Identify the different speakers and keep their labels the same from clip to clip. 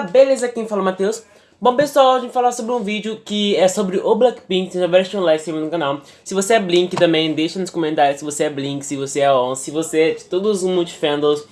Speaker 1: beleza? Quem fala é Matheus. Bom pessoal, gente vai falar sobre um vídeo que é sobre o Blackpink, tem vários like no canal. Se você é Blink também, deixa nos comentários se você é Blink, se você é On, se você é de todos os multifandoms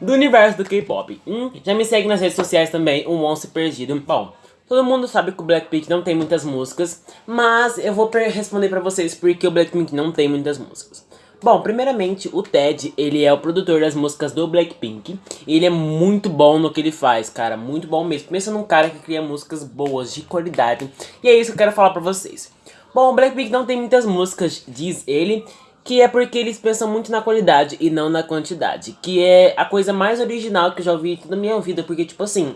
Speaker 1: do universo do K-pop. Hum, já me segue nas redes sociais também, um monstro perdido. Bom, todo mundo sabe que o Blackpink não tem muitas músicas, mas eu vou responder pra vocês porque o Blackpink não tem muitas músicas. Bom, primeiramente, o Ted, ele é o produtor das músicas do Blackpink. E ele é muito bom no que ele faz, cara, muito bom mesmo. Pensa num cara que cria músicas boas, de qualidade. E é isso que eu quero falar pra vocês. Bom, o Blackpink não tem muitas músicas, diz ele, que é porque eles pensam muito na qualidade e não na quantidade. Que é a coisa mais original que eu já ouvi toda a minha vida, porque tipo assim...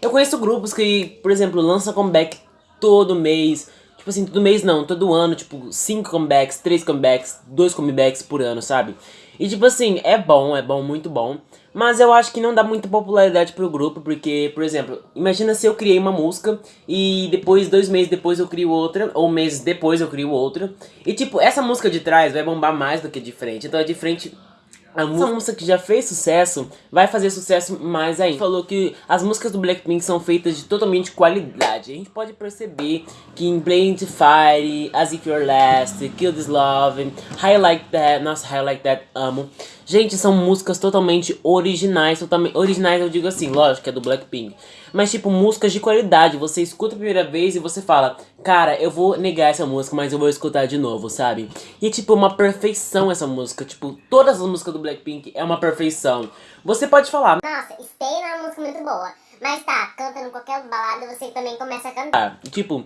Speaker 1: Eu conheço grupos que, por exemplo, lançam comeback todo mês Tipo assim, todo mês não, todo ano, tipo, 5 comebacks, 3 comebacks, 2 comebacks por ano, sabe? E tipo assim, é bom, é bom, muito bom. Mas eu acho que não dá muita popularidade pro grupo, porque, por exemplo, imagina se eu criei uma música e depois, dois meses depois eu crio outra, ou meses depois eu crio outra. E tipo, essa música de trás vai bombar mais do que de frente, então a de frente a música que já fez sucesso vai fazer sucesso mais ainda. Falou que as músicas do Blackpink são feitas de totalmente qualidade. A gente pode perceber que em Blame Fire, As If You're Last, Kill This Love, High Like That, nossa, High Like That, amo. Gente, são músicas totalmente originais, totalmente originais eu digo assim, lógico que é do Blackpink. Mas tipo, músicas de qualidade, você escuta a primeira vez e você fala, cara, eu vou negar essa música, mas eu vou escutar de novo, sabe? E é tipo, uma perfeição essa música, tipo, todas as músicas do Blackpink é uma perfeição. Você pode falar,
Speaker 2: nossa, Stay é uma música muito boa, mas tá, cantando qualquer balada você também começa a cantar.
Speaker 1: Ah, tipo,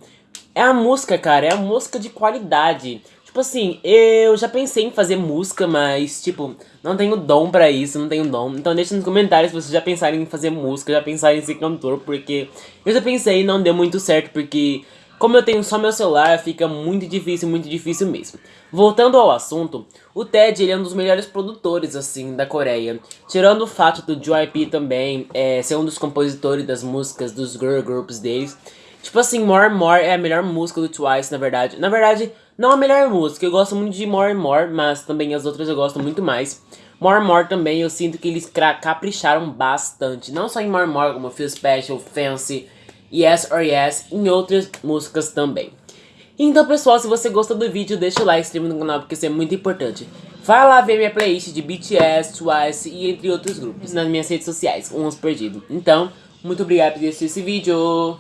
Speaker 1: é a música, cara, é a música de qualidade. Tipo assim, eu já pensei em fazer música, mas, tipo, não tenho dom pra isso, não tenho dom. Então deixa nos comentários se vocês já pensaram em fazer música, já pensaram em ser cantor, porque eu já pensei e não deu muito certo, porque como eu tenho só meu celular, fica muito difícil, muito difícil mesmo. Voltando ao assunto, o Ted ele é um dos melhores produtores, assim, da Coreia. Tirando o fato do JYP também é, ser um dos compositores das músicas dos girl groups deles. Tipo assim, More and More é a melhor música do Twice, na verdade. Na verdade, não a melhor música, eu gosto muito de More and More, mas também as outras eu gosto muito mais. More and More também, eu sinto que eles capricharam bastante. Não só em More and More, como Feel Special, Fancy, Yes or Yes, em outras músicas também. Então pessoal, se você gostou do vídeo, deixa o like, se inscreva no canal, porque isso é muito importante. Vai lá ver minha playlist de BTS, Twice e entre outros grupos nas minhas redes sociais, uns perdidos. Então, muito obrigado por assistir esse vídeo.